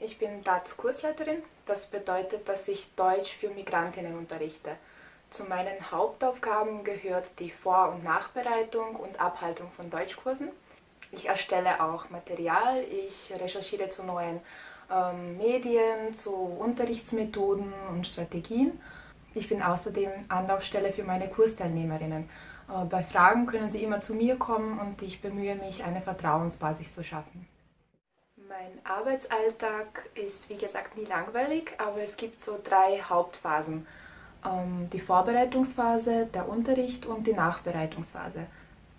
Ich bin DATS-Kursleiterin. Das bedeutet, dass ich Deutsch für Migrantinnen unterrichte. Zu meinen Hauptaufgaben gehört die Vor- und Nachbereitung und Abhaltung von Deutschkursen. Ich erstelle auch Material, ich recherchiere zu neuen ähm, Medien, zu Unterrichtsmethoden und Strategien. Ich bin außerdem Anlaufstelle für meine Kursteilnehmerinnen. Äh, bei Fragen können sie immer zu mir kommen und ich bemühe mich, eine Vertrauensbasis zu schaffen. Mein Arbeitsalltag ist wie gesagt nie langweilig, aber es gibt so drei Hauptphasen. Ähm, die Vorbereitungsphase, der Unterricht und die Nachbereitungsphase.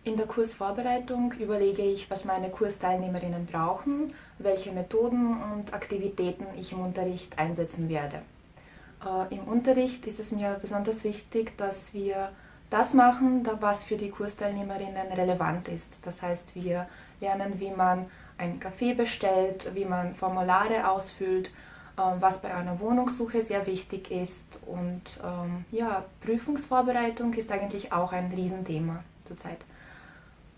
In der Kursvorbereitung überlege ich, was meine Kursteilnehmerinnen brauchen, welche Methoden und Aktivitäten ich im Unterricht einsetzen werde. Äh, Im Unterricht ist es mir besonders wichtig, dass wir das machen, was für die Kursteilnehmerinnen relevant ist. Das heißt, wir lernen, wie man einen Kaffee bestellt, wie man Formulare ausfüllt, äh, was bei einer Wohnungssuche sehr wichtig ist. Und ähm, ja, Prüfungsvorbereitung ist eigentlich auch ein Riesenthema zurzeit.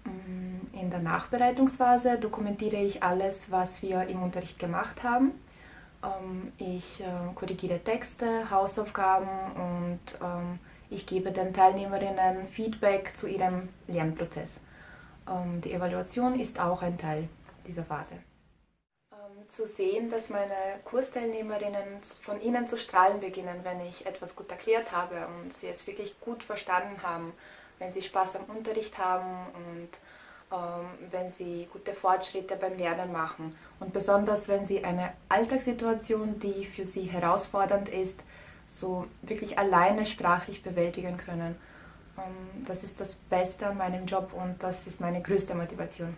Mm, in der Nachbereitungsphase dokumentiere ich alles, was wir im Unterricht gemacht haben. Ähm, ich äh, korrigiere Texte, Hausaufgaben und ähm, ich gebe den Teilnehmerinnen Feedback zu ihrem Lernprozess. Ähm, die Evaluation ist auch ein Teil dieser Phase. Zu sehen, dass meine Kursteilnehmerinnen von ihnen zu strahlen beginnen, wenn ich etwas gut erklärt habe und sie es wirklich gut verstanden haben wenn sie Spaß am Unterricht haben und ähm, wenn sie gute Fortschritte beim Lernen machen. Und besonders, wenn sie eine Alltagssituation, die für sie herausfordernd ist, so wirklich alleine sprachlich bewältigen können. Ähm, das ist das Beste an meinem Job und das ist meine größte Motivation.